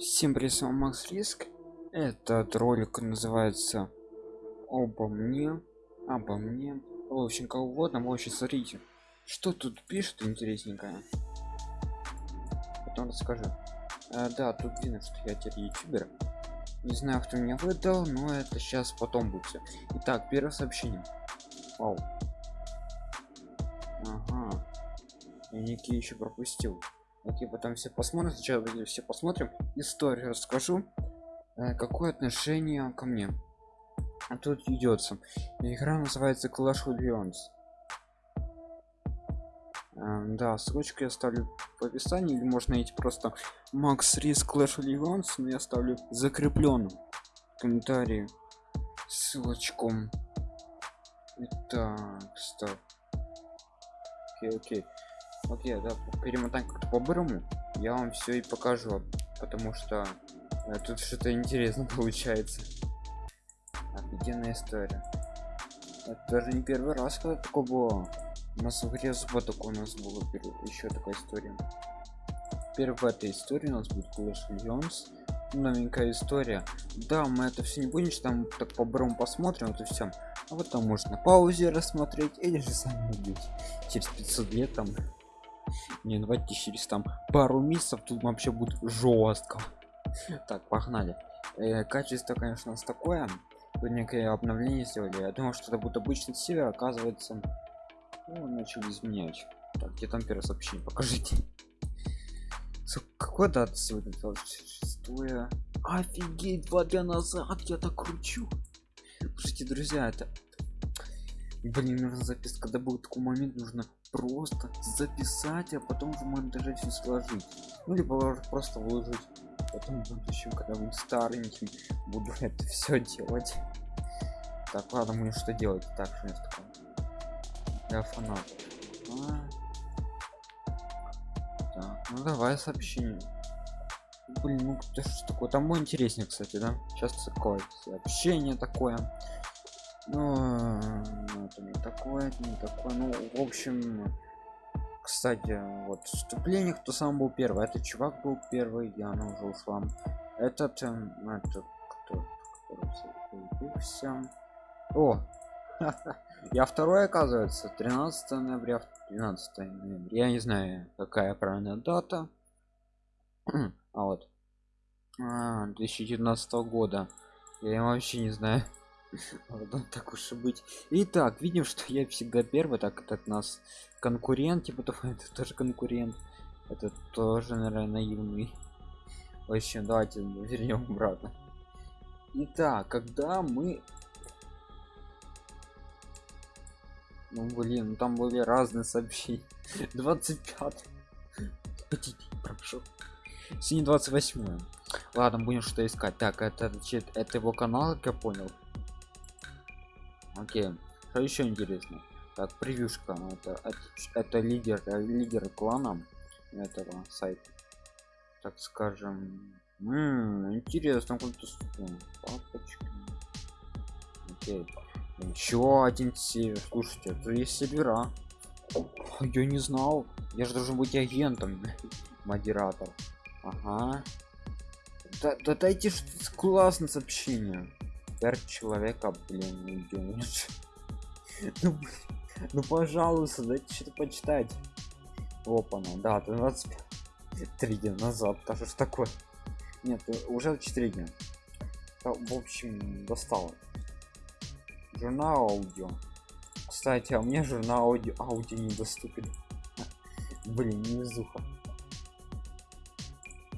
Всем привет, с вами Макс Риск. Этот ролик называется обо мне, обо мне. В общем, кого угодно, вы вообще смотрите, что тут пишет интересненькое. Потом расскажу. А, да, тут видно, что я теперь ютубер. Не знаю, кто меня выдал, но это сейчас потом будет. Итак, первое сообщение. Вау. Ага. Я некий еще пропустил. Окей, потом все посмотрим. Сначала все посмотрим. Историю расскажу. Э, какое отношение ко мне? А тут идется. Игра называется Clash of Legends. Э, да, ссылочку я оставлю в описании, или можно найти просто Max Risk Clash of Legends, но я оставлю закрепленным в комментарии ссылочку. Итак, стоп. Окей, окей окей да перемотаем как-то по-бырому я вам все и покажу потому что э, тут что-то интересно получается. Офигенная история. Это даже не первый раз когда такое было. У нас в игре вот такой у нас было еще такая история. В этой истории у нас будет Clash Legends новенькая история. Да мы это все не будем там так по брому посмотрим это все а вот там можно на паузе рассмотреть или же сами убить. Через 500 лет там не давайте через там пару месяцев тут вообще будет жестко так погнали. Э, качество конечно у нас такое. Тут некое обновление сделали. Я думал что это будет обычный север оказывается ну, начали изменять. Так где там первое сообщение? Покажите. Какой дата сегодня? 26 офигеть два дня назад я так кручу. Слушайте друзья это блин нужно записать когда будет такой момент нужно просто записать а потом в монтаже все сложить. Ну либо просто выложить. Потом в будущем когда буду стареньким буду это все делать. Так ладно мне что делать так что такое я фанат. А. так, ну давай сообщение. Блин ну это что такое там мой интереснее кстати да? Сейчас такое сообщение такое. Ну, такое это не такое. Ну в общем кстати вот вступление кто сам был первый. Этот чувак был первый я ну, уже этот эм, этот кто? О! Я второй оказывается. 13 ноября 12 ноября. Я не знаю какая правильная дата. А вот. А, 2019 года. Я вообще не знаю Ладно, так уж и быть. Итак, видим, что я всегда первый, так этот нас конкурент, типа того, это тоже конкурент. Это тоже, наверное, наивный. В общем, давайте вернем обратно. Итак, когда мы... Ну, блин, ну там были разные сообщения. 25. Прошу. Сегодня 28. Ладно, будем что искать. Так, это, это его канал, как я понял окей. Что еще интересно? Так превьюшка это это, это лидер лидер клана этого сайта. Так скажем М -м, интересно какой-то папочка. Окей. Еще один север слушайте это есть сервера. Я не знал. Я же должен быть агентом модератор. Ага. Да, да дайте классное сообщение пять человека блин ну, ну пожалуйста дайте что-то почитать. Опа ну да 23 дня назад даже ж такое? Нет уже 4 дня. В общем достало. Журнал аудио. Кстати а мне журнал аудио аудио недоступен блин не везуха.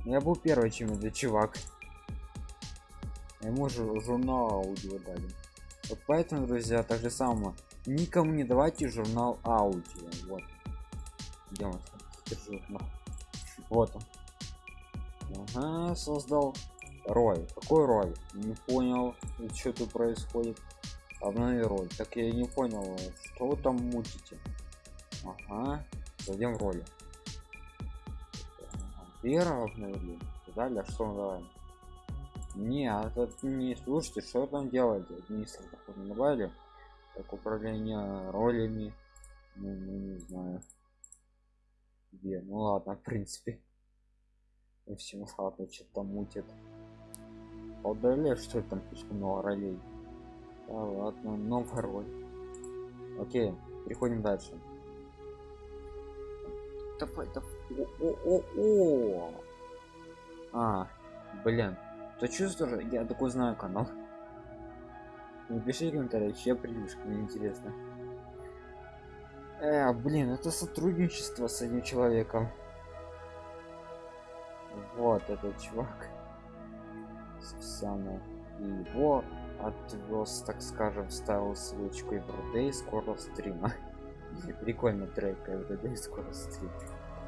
Я был первый чем это чувак ему же журнал аудио дали. Вот поэтому друзья так же самое. Никому не давайте журнал аудио. Вот. Где он журнал вот он. Ага, создал рой какой рой не понял что тут происходит. Обнови роль. Так я не понял что вы там мутите. Ага зайдем в роли. Первого обновили. Далее что мы даваем не а не слушайте что там делать администратор добавили так управление ролями ну, ну не знаю. Где? Ну ладно в принципе. И всем хату что-то мутит. Удали что ли там слишком много ролей? Да ладно новая роль. Окей переходим дальше. Давай давай о о о, -о. а блин то чувствую я такой знаю канал? Напиши комментарий я придушка мне интересно. Э, блин это сотрудничество с одним человеком. Вот этот чувак. И его отвез так скажем ставил ссылочку everyday скоро стрима. Прикольно трек everyday скоро стрим.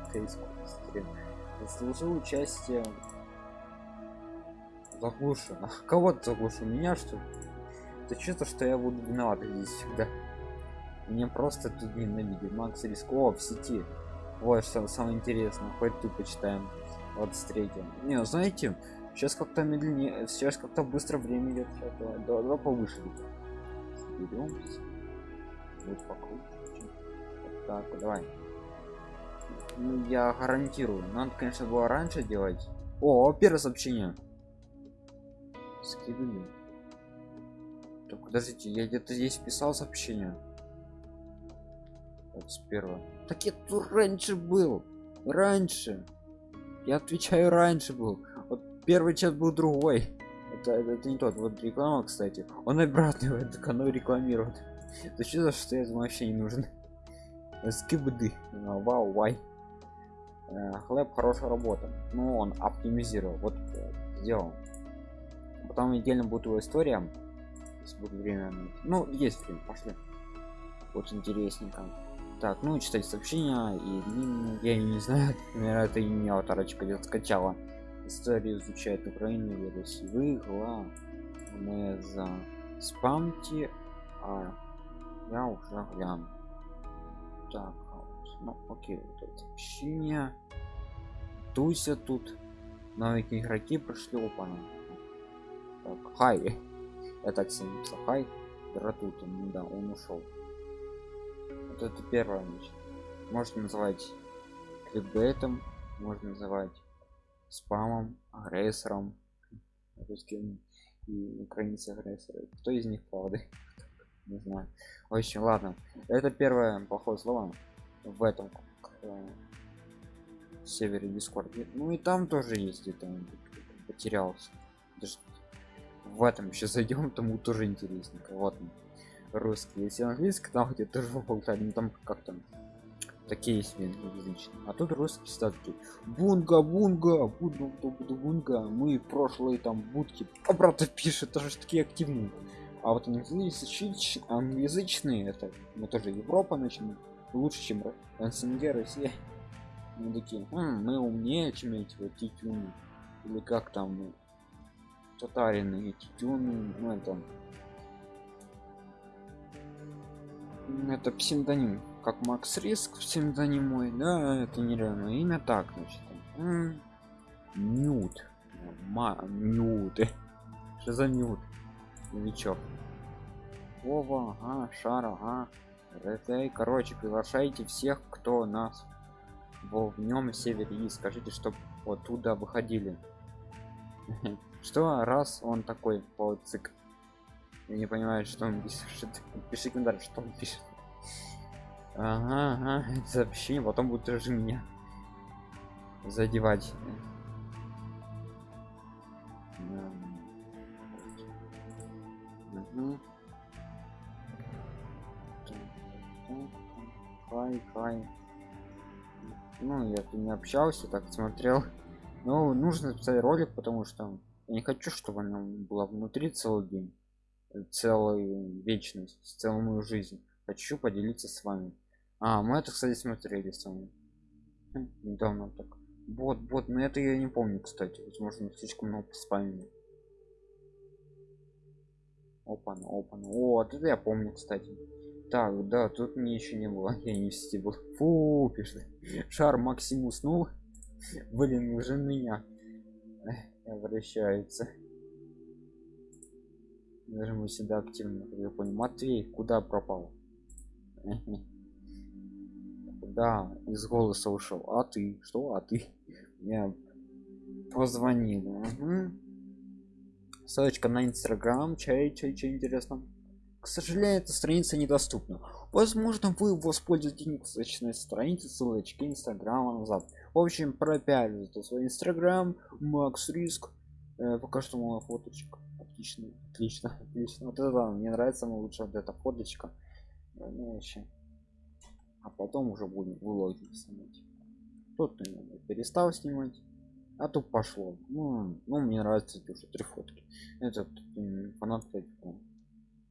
Стрим. Заслужил участие заглушено кого то заглушил меня что это чувство что я буду виноват здесь всегда. Мне просто тут ненавидит макс риско в сети. Вот что самое интересное. Хоть тут почитаем вот встретим. Не ну, знаете сейчас как-то медленнее сейчас как-то быстро время идет давай, давай, давай повыше. Берем вот покруче. Так давай. Ну, я гарантирую. Надо конечно было раньше делать. О первое сообщение скидываю так подождите я где-то здесь писал сообщение. 21 так я тут раньше был раньше. Я отвечаю раньше был. Вот первый чат был другой. Это, это, это не тот вот реклама кстати. Он обратно в эту канал рекламирует. Это что за что я вообще не нужен? Скибды. Вау вай. Э, хлеб хорошая работа. Ну он оптимизировал. Вот сделал потом отдельно будет его история если будет время. Ну есть время пошли. Очень интересненько так ну читать сообщения и я не знаю наверное это имя авторочка где скачала. Историю изучает украину версии вы главное за спамьте а я уже гляну так ну окей вот сообщение. Туся тут. Новые игроки прошли опана хай. Я так себе хай тут да он ушел. Вот это первое значит. можно называть кликбейтом можно называть спамом агрессором русским и украинцы агрессоры. Кто из них правда? Не знаю. Очень ладно. Это первое плохое слово в этом э, севере дискорд ну и там тоже есть это потерялся. Даже в этом еще зайдем тому тоже интересненько. Вот он русский если английский там где тоже болтали ну там как там такие себе язычные а тут русский статки бунга бунга буду буду бунга мы прошлые там будки обратно пишет тоже такие активные а вот англоязычные, англоязычные это мы тоже европа начнем лучше чем снг россия. Мы такие Хм, мы умнее чем эти вот титюны или как там татарины и титюны ну это это псевдоним как макс риск псевдоним мой да это нереально. Имя так значит нют нют что за нют новичок. Вова ага шара ага это короче приглашайте всех кто нас во в нем севере и скажите чтобы оттуда выходили что раз он такой по цик я не понимаю что он пишет пиши комментарий что он пишет. Ага, ага сообщение потом будет уже меня задевать. Хай хай ну я не общался так смотрел. Ну нужно записать ролик потому что я не хочу чтобы она была внутри целый день целую вечность целую жизнь. Хочу поделиться с вами. А мы это кстати смотрели с вами. Хм, недавно так. Вот вот на это я не помню кстати. Возможно слишком много спамили. Опа опа о вот это я помню кстати. Так да тут мне еще не было. Я не в сети был. Фу пишет. Шар максим уснул блин уже меня обращается даже мы всегда активно я понял. Матвей куда пропал? Да из голоса ушел. А ты? Что? А ты? Я позвонили угу. ссылочка на инстаграм. Чай чай чай интересно. К сожалению эта страница недоступна возможно вы воспользуетесь ссылочной страницы ссылочки инстаграма назад. В общем пропиарили свой инстаграм макс риск. Э, пока что моя фоточка. Отлично отлично отлично. Вот это мне нравится мне лучше вот эта фоточка. Э, ну, а потом уже будем влоги снимать. Тут перестал снимать а тут пошло. Ну, ну мне нравится уже три фотки. Этот фанат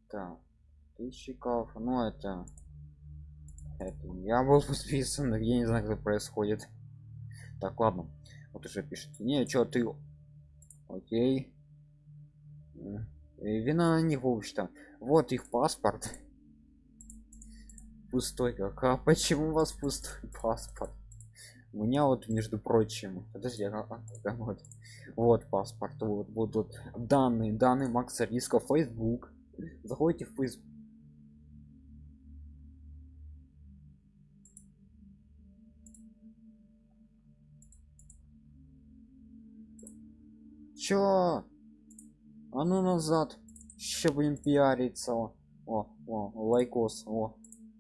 так тысячиков ну это это я был подписан я не знаю как происходит. Так ладно вот уже пишет. Не что ты окей. Вина не общем вот их паспорт. Пустой как. А почему у вас пустой паспорт? У меня вот между прочим подожди а, а, вот вот паспорт вот будут данные данные макса риска facebook. Заходите в facebook чё а ну назад. Еще будем пиариться о о, о лайкос. О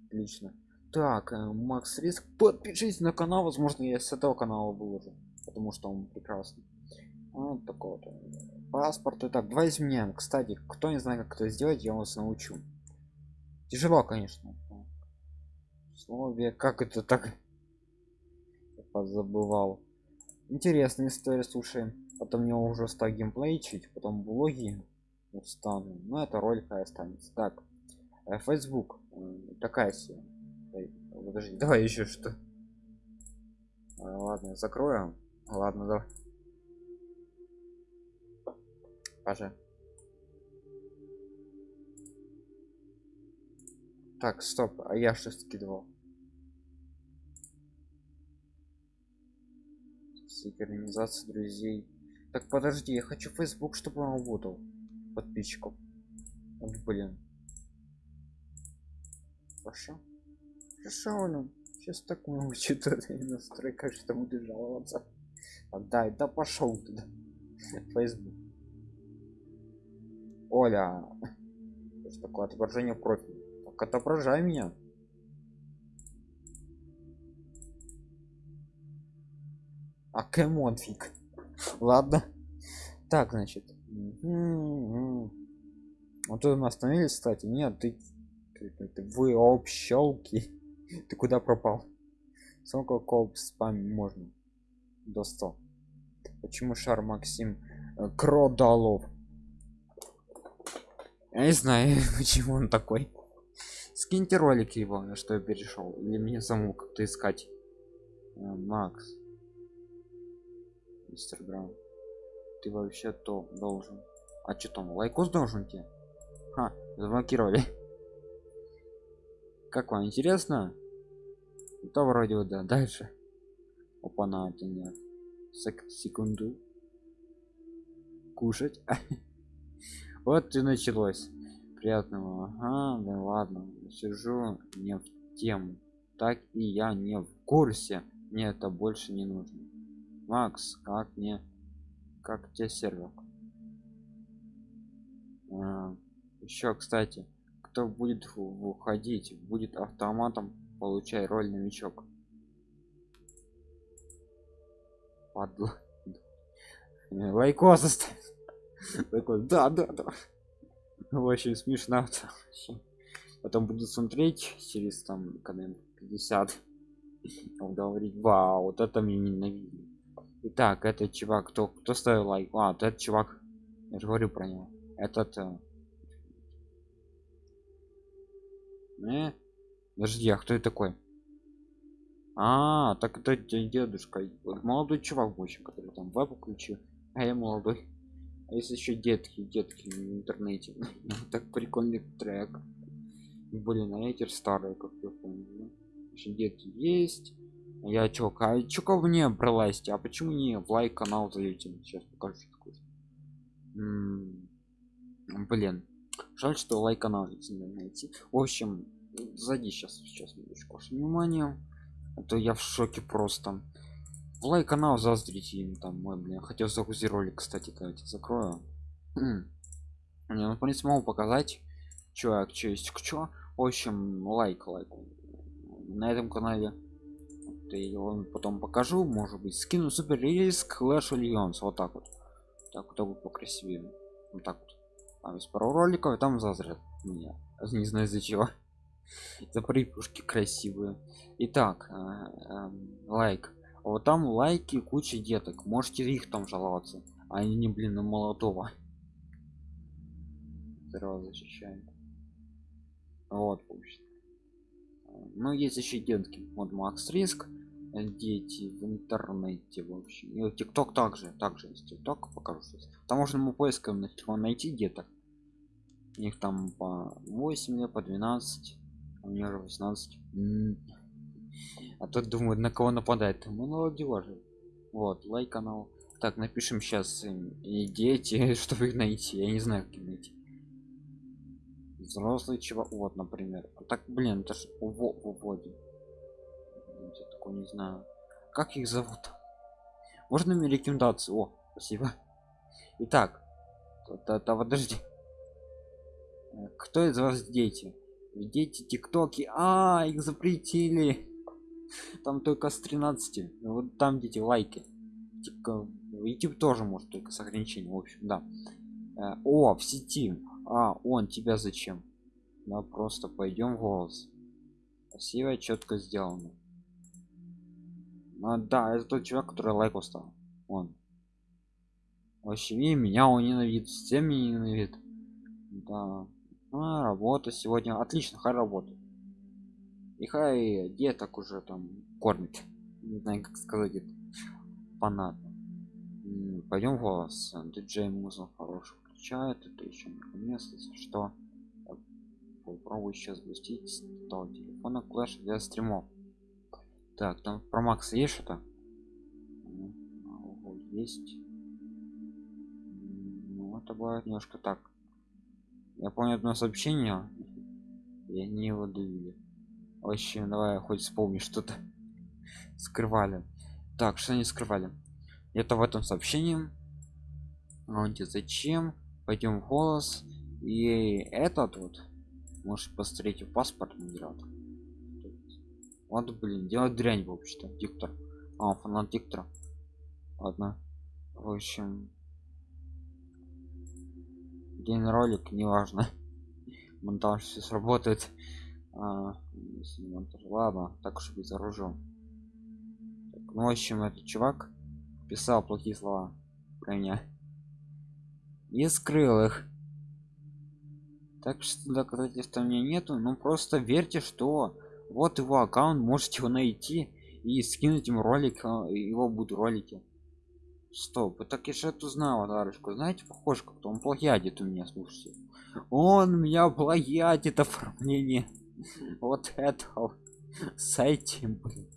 отлично. Так э, макс риск подпишись на канал. Возможно я с этого канала выложу потому что он прекрасный. Вот такой вот паспорт итак давай изменяем кстати кто не знает как это сделать я вас научу. Тяжело конечно. Слове как это так? Забывал интересная история слушаем потом мне уже стал геймплей чуть потом блоги устану. Но это ролик останется. Так э, facebook такая себе подожди давай еще что? А, ладно закроем ладно давай. Пожа. так стоп а я что скидывал? Синхронизация друзей так подожди я хочу facebook чтобы он работал. Подписчиков. Вот блин. Хорошо. Хорошо блин сейчас так много что-то настройка что буду жаловаться. Отдай да пошел туда. Facebook. Оля. Что такое отображение профиля так отображай меня. А кэмон фиг ладно. Так значит. Вот тут мы остановились кстати. Нет ты, ты, ты, ты вы общалки ты куда пропал? Сколько коп спам можно? До 100 почему шар максим э, кродалов я не знаю почему он такой. Скиньте ролик его что я перешел или мне самому как-то искать. Э, макс инстаграм. Ты вообще то должен. А что там лайкос должен тебе? Ха, заблокировали. Как вам интересно? То вроде вот да дальше. Опа на это нет Сек секунду. Кушать? Вот и началось. Приятного ага да ладно сижу не в тему. Так и я не в курсе. Мне это больше не нужно макс как мне как тебе сервер? А, еще кстати кто будет выходить будет автоматом получай роль новичок Падла. лайкос оставь. Да да да. Очень смешно потом буду смотреть через там когда 50 говорить вау вот это мне ненавидно Итак, этот чувак, кто, кто ставил лайк? А, вот этот чувак, я же говорю про него. Этот... Э... э? Подожди, а кто это такой? А, так это дедушка. Молодой чувак больше, который там веб включил. А я молодой. А если еще детки, детки в интернете. так прикольный трек. Блин, а эти старые, как я помню. Еще детки есть я чё а чё мне пролазить а почему не в лайк канал зайдете сейчас покажу такой. Блин. Жаль что лайк канал не найти. В общем сзади сейчас сейчас минуточку. Внимание. А то я в шоке просто. В лайк канал заздрите им там мой блин хотел загрузить ролик кстати давайте закрою. Не ну в принципе могу показать чё что есть к чё. В общем лайк лайк. На этом канале и его потом покажу может быть скину супер риск Clash Legends вот так вот. Так вот будет покрасивее. Вот так вот. Там есть пару роликов и там зазрят меня. Не знаю из-за чего. За припушки красивые. Итак э, э, лайк. Вот там лайки куча деток. Можете их там жаловаться. А они не блин на молодого. Здорово защищаем вот общем. Ну есть еще детки. Вот макс риск дети в интернете в общем. И тикток также также есть тикток покажу сейчас. Там можно ему поиском телефон найти где-то. Их там по 8 лет по 12 а мне уже 18 а тут думаю на кого нападает мы молодежи вот лайк канал. Так напишем сейчас и дети чтобы их найти. Я не знаю как найти. Взрослый чего вот например. Так блин это ж уводим я такой не знаю. Как их зовут? Можно мне рекомендацию? О спасибо. Итак то, то, подожди. Э, кто из вас дети? Дети тиктоки. А их запретили. Там только с 13 вот там дети лайки. Youtube тоже может только с ограничением в общем да. Э, о в сети. А он тебя зачем? Да просто пойдем голос. Красиво четко сделано а, да это тот человек который лайк устал он. Вообще и меня он ненавидит всем меня ненавидит. Да. А, работа сегодня. Отлично хай работа и хай деток уже там кормит. Не знаю как сказать это. Понятно. Пойдем голос диджей музыку хороший включает. Это еще место что. Попробую сейчас запустить. Того телефона клэш для стримов так там про макса есть что-то? Есть. Ну это бывает немножко так. Я помню одно сообщение и они его довели. В общем давай хоть вспомни что-то скрывали. Так что они скрывали? Это в этом сообщении. А зачем? Пойдем в голос и этот вот может посмотреть в паспорт набирать вот блин делать дрянь вообще-то диктор. А фанат диктора. Ладно. В общем день ролик неважно. Монтаж все сработает. А, ладно так уж оружием так, ну в общем этот чувак писал плохие слова про меня. И скрыл их. Так что доказательств у меня нету ну просто верьте что вот его аккаунт можете его найти и скинуть ему ролик а, его будут ролики. Стоп так я же эту знал товарищку знаете похож как-то он плагиатит у меня слушайте. Он меня плагиатит оформление вот это с этим блин.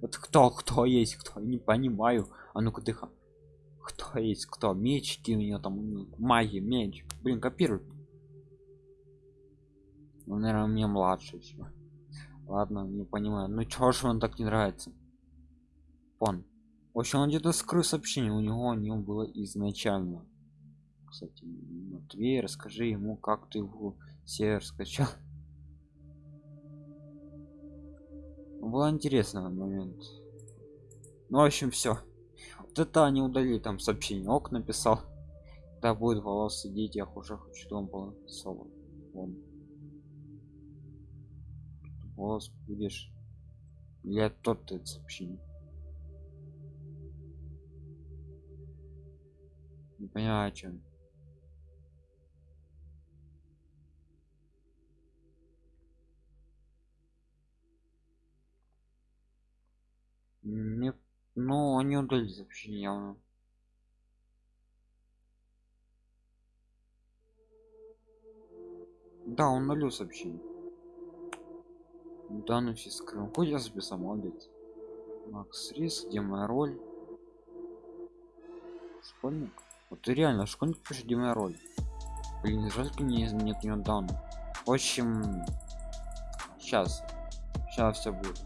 вот кто кто есть кто не понимаю. А ну-ка дыха кто есть кто? Мечки у меня там магия меч. Блин копирует ну, наверное мне младший все ладно не понимаю. Ну чё ж он так не нравится? Он в общем он где-то скрыл сообщение. У него у него было изначально. Кстати матвей расскажи ему как ты его сервер скачал было интересный момент. Ну в общем все вот это они удалили там сообщение. Ок написал. Да будет волос сидеть я уже хочу чтобы он был соло Вон голос будешь я тот это сообщение. Не понимаю о чем не ну они удалили сообщение явно. Да он нулю сообщение ну все скрыл хоть я записал молодец. Макс рис где моя роль? Школьник? Вот реально школьник пишет где моя роль? Блин жаль мне нет не данных в общем сейчас сейчас все будет.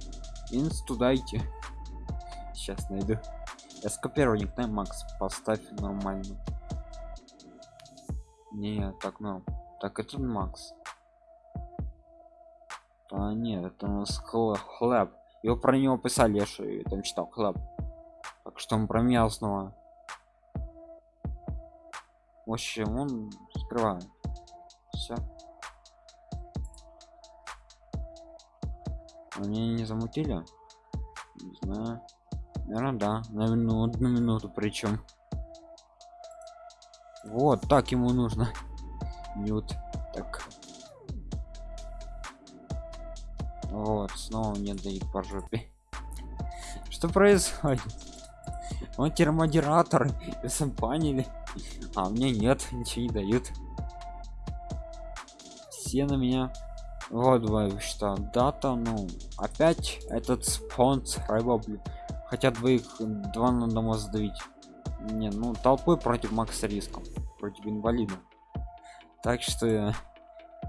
Инсту дайте. Сейчас найду. Я скопирую никнейм макс поставь нормально. Не так ну так это макс а нет это у нас хлеб его про него писали я что там читал хлеб так что он про меня снова в общем он скрывает все они не замутили? Не знаю. Наверное да. Наверное одну минуту причем вот так ему нужно. Нют так снова не дают по жопе. Что происходит? Он термодератор поняли а мне нет ничего не дают. Все на меня вот что дата ну опять этот спонсор рыба хотя двоих два надо может сдавить. Не ну толпой против макса риском против инвалида. Так что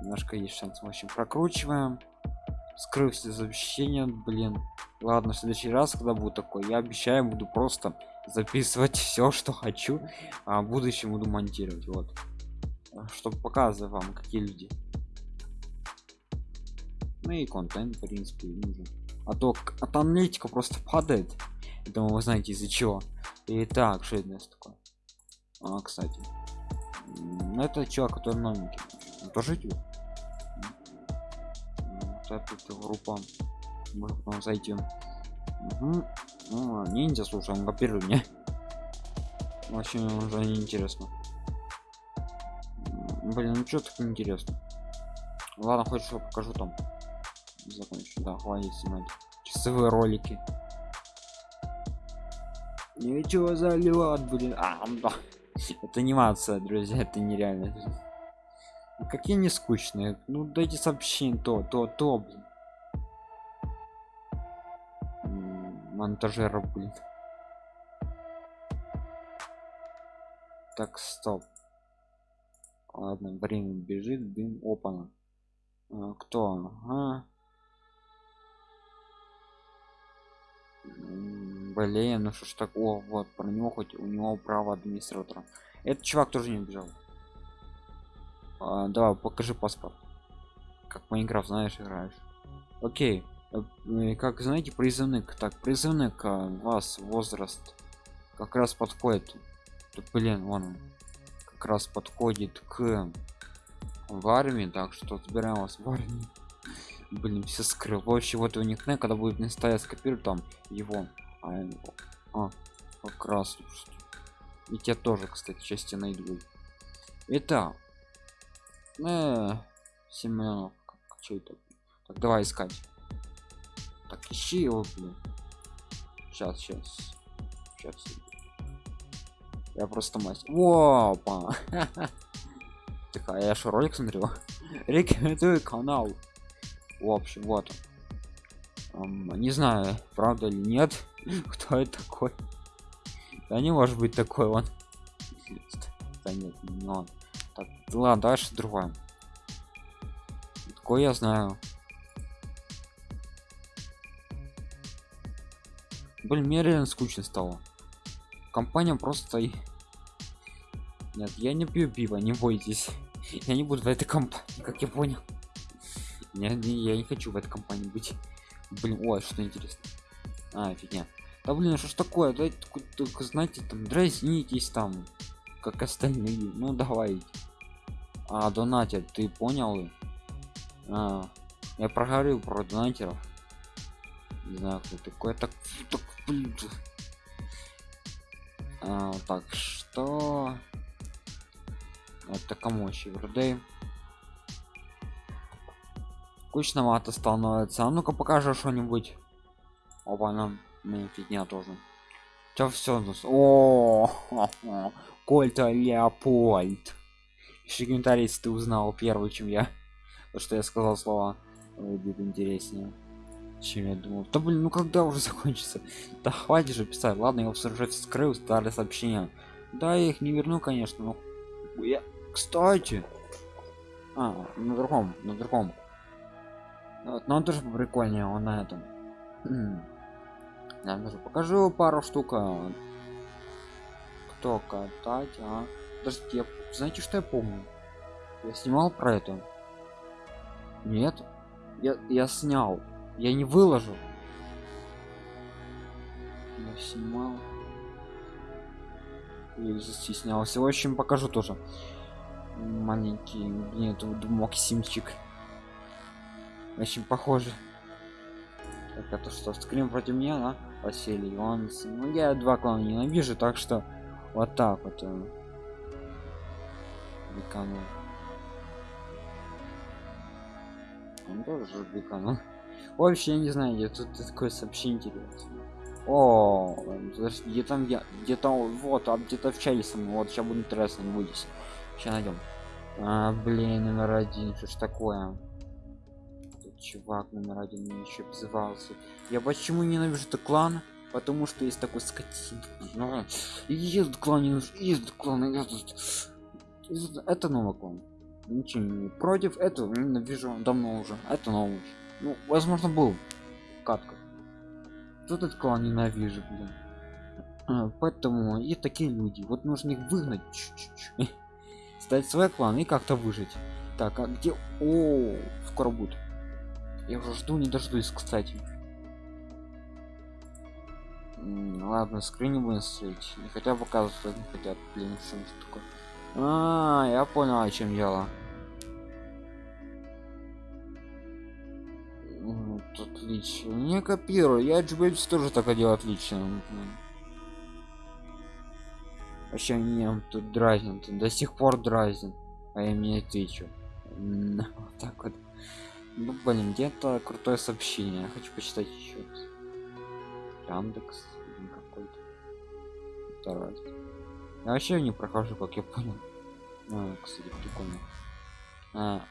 немножко есть шанс. В общем прокручиваем скрыв все сообщения блин. Ладно в следующий раз когда будет такой я обещаю буду просто записывать все что хочу а в будущем буду монтировать вот. Чтобы показывать вам какие люди. Ну и контент в принципе нужен. А то от аналитика просто падает. Думаю вы знаете из-за чего. Итак, что это такое? А кстати. Это чувак который новенький. Тоже идет эта группа может нам зайти угу. ну, ниндзя слушай он копирует мне очень уже неинтересно блин ну что так интересно ладно хоть что покажу там. Закончу да хватит снимать. Часовые ролики. Ничего заливать блин. А, да. это анимация друзья это нереально какие не скучные. Ну дайте сообщение то то то блин. монтажеров блин. Так стоп. Ладно время бежит дым опана а, кто? Ага. блин ну что ж так о вот про него хоть у него право администратора. Этот чувак тоже не убежал а, давай покажи паспорт. Как майнкрафт знаешь играешь. Окей. Э, как знаете призывник. Так призывник а, вас возраст как раз подходит. Тут, блин он. Как раз подходит к в армии так что забираем вас в армии. Блин все скрыл. Вообще вот у них когда будет не стоять скопирую там его. А, а как раз. И тебя тоже кстати части найду. Это э, 7 миллионов. Что это? Так давай искать. Так ищи его блин. Сейчас сейчас сейчас я просто мастер. Опа так а я что ролик смотрел? Рекомендую канал. В общем вот. Не знаю правда или нет кто это такой. Да не может быть такой он. Да нет не он так ладно дальше другое. Такой я знаю. Блин мне реально скучно стало. Компания просто нет я не пью пиво не бойтесь. Я не буду в этой компании как я понял. Я, я не хочу в этой компании быть. Блин ой что интересно а фигня. Да блин что ж такое? Давайте только знаете там дразнитесь там как остальные. Ну давай а донатер ты понял? А, я проговорил про донатеров. Не знаю кто такой. Так, так блин. А, так что? Это кому еще вроде скучновато становится. А ну-ка покажи что-нибудь. Опа нам фигня тоже. Все все о кольта леопольд если ты узнал первый чем я. То что я сказал слова будет интереснее чем я думал. Да блин ну когда уже закончится? Да хватит же писать. Ладно я уже вскрыл старые сообщения. Да я их не верну конечно но я кстати! А на другом на другом. Вот, но он тоже прикольнее он на этом. Я даже покажу пару штук а, что катать а подождите я... знаете что я помню? Я снимал про это. Нет. Я я снял. Я не выложил. Я снимал. Я застеснялся в общем покажу тоже. Маленький нет максимчик очень похоже. Так это что скрин против меня да? Василий он ну я два клана ненавижу так что вот так вот биканул он тоже биканул вообще не знаю где тут такое сообщение интересное. О где там я где-то вот а где-то в чайле со вот сейчас будет интересно не будете сейчас найдем а, блин номер один что ж такое? Тут чувак номер один еще обзывался. Я почему ненавижу этот клан? Потому что есть такой скотин. Ну, ездит клан не клан это новый клан ничего не против этого ненавижу давно уже это новый. Ну возможно был. Катка. Тут этот клан ненавижу блин. А, поэтому и такие люди. Вот нужно их выгнать чуть-чуть. Стать свой клан и как-то выжить. Так а где? О скоро будет. Я уже жду не дождусь кстати. Ладно скрин будем строить не хотя показывать не хотят блин что такое а, я понял о чем дело. Вот, отлично. Не копирую. Я GBX тоже так делал отлично. Вообще меня тут дразнит до сих пор дразнит а я мне отвечу. Вот так вот. Ну блин где-то крутое сообщение. Я хочу почитать еще раз. Яндекс какой-то. Второй я вообще не прохожу как я понял а, кстати прикольно. А.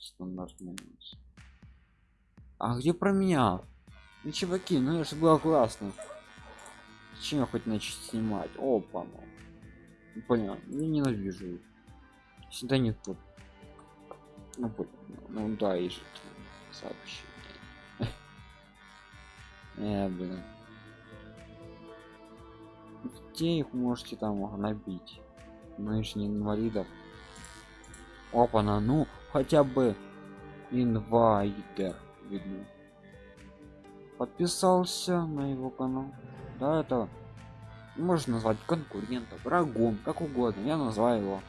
стандартный а где про меня? Ну чуваки ну это же было классно чем я хоть начать снимать? Опа ну. понятно я ненавижу всегда нет ну, ну да и же сообщение э, блин. Где их можете там набить? Мы же не инвалидов. Опа на ну хотя бы инвайдер видно. Подписался на его канал. Да это можно назвать конкурентом врагом как угодно. Я назвал его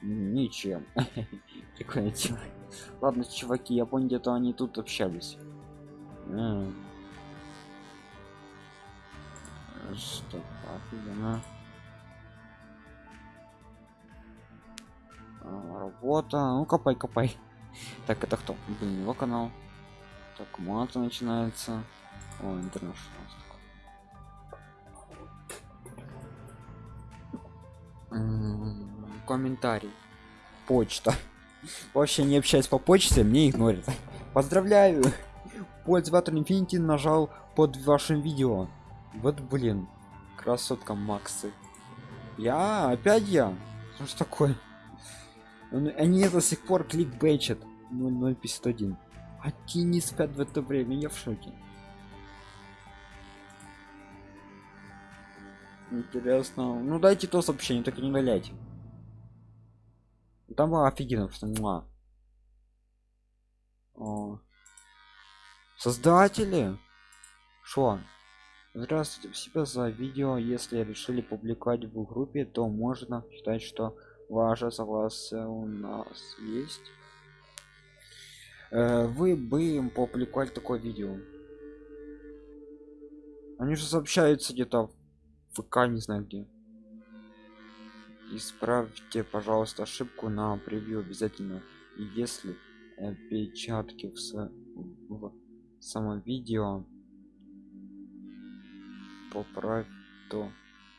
ничем. Человек ладно чуваки я понял где-то они тут общались что офигенно а, работа. Ну копай копай. Так это кто? Блин его канал. Так мата начинается. О интернет комментарий. Почта. Вообще не общаюсь по почте мне игнорят. Поздравляю! Пользователь infinity нажал под вашим видео вот блин красотка максы. Я опять я? Что такое? Они до сих пор кликбейчат. 0051 они не спят в это время я в шоке. Интересно. Ну дайте то сообщение так и не валяйте там было офигенно что муа. Создатели? Что здравствуйте спасибо за видео. Если решили публиковать в группе то можно считать что ваше согласие у нас есть. Э, вы бы им публиковали такое видео? Они же сообщаются где-то в ВК не знаю где. Исправьте пожалуйста ошибку на превью обязательно. И если опечатки в, в самом видео поправь то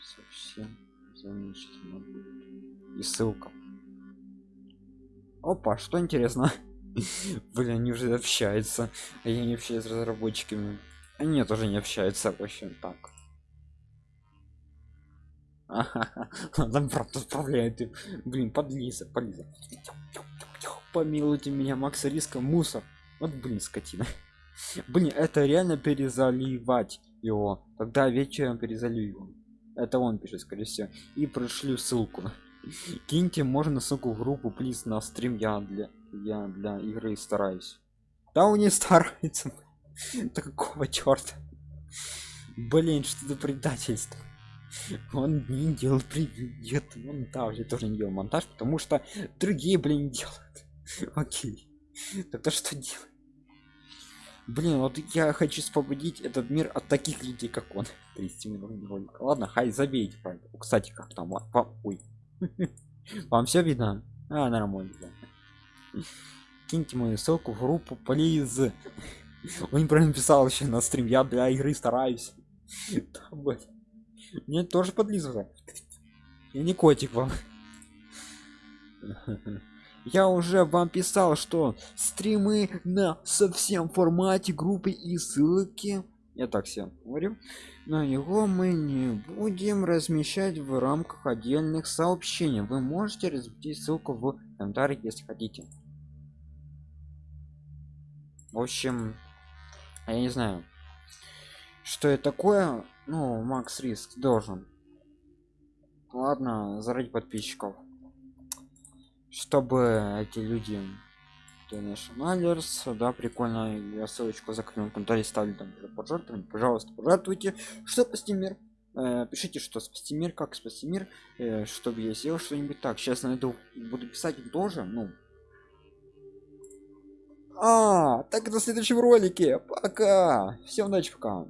совсем замечательно будет и ссылка. Опа что интересно. Блин они уже общаются. А я не общаюсь с разработчиками. Они тоже не общаются вообще так. Там правда отправляет блин подлиза подлиза. Помилуйте меня макса риска мусор. Вот блин скотина. Блин это реально перезаливать его. Тогда вечером перезалью это он пишет скорее всего. И пришлю ссылку. Киньте можно ссылку в группу плиз на стрим. Я для я для игры стараюсь. Да он не старается да какого черта блин что за предательство? Он не делал привет. Он также тоже не делал монтаж потому что другие блин делают. Окей. Тогда что делать блин вот я хочу освободить этот мир от таких людей как он. 30 минут ролика ладно хай забейте правда кстати как там ой. Вам все видно? А нормально киньте мою ссылку в группу плиз. Он правильно писал еще на стрим я для игры стараюсь. Мне тоже подлизывает. Я не котик вам я уже вам писал что стримы на совсем формате группы и ссылки. Я так всем говорю. На него мы не будем размещать в рамках отдельных сообщений. Вы можете разместить ссылку в комментарии если хотите. В общем я не знаю что это такое ну макс риск должен. Ладно заради подписчиков чтобы эти люди Nationalers, да, прикольно, я ссылочку закрыл в комментарии ставлю там пожертвовать, пожалуйста, пожертвуйте, что спасти мир, э, пишите, что спасти мир, как спасти мир, э, чтобы я сделал что-нибудь так, сейчас найду, буду писать тоже, ну, а, так до следующем ролике, пока, всем удачи, пока.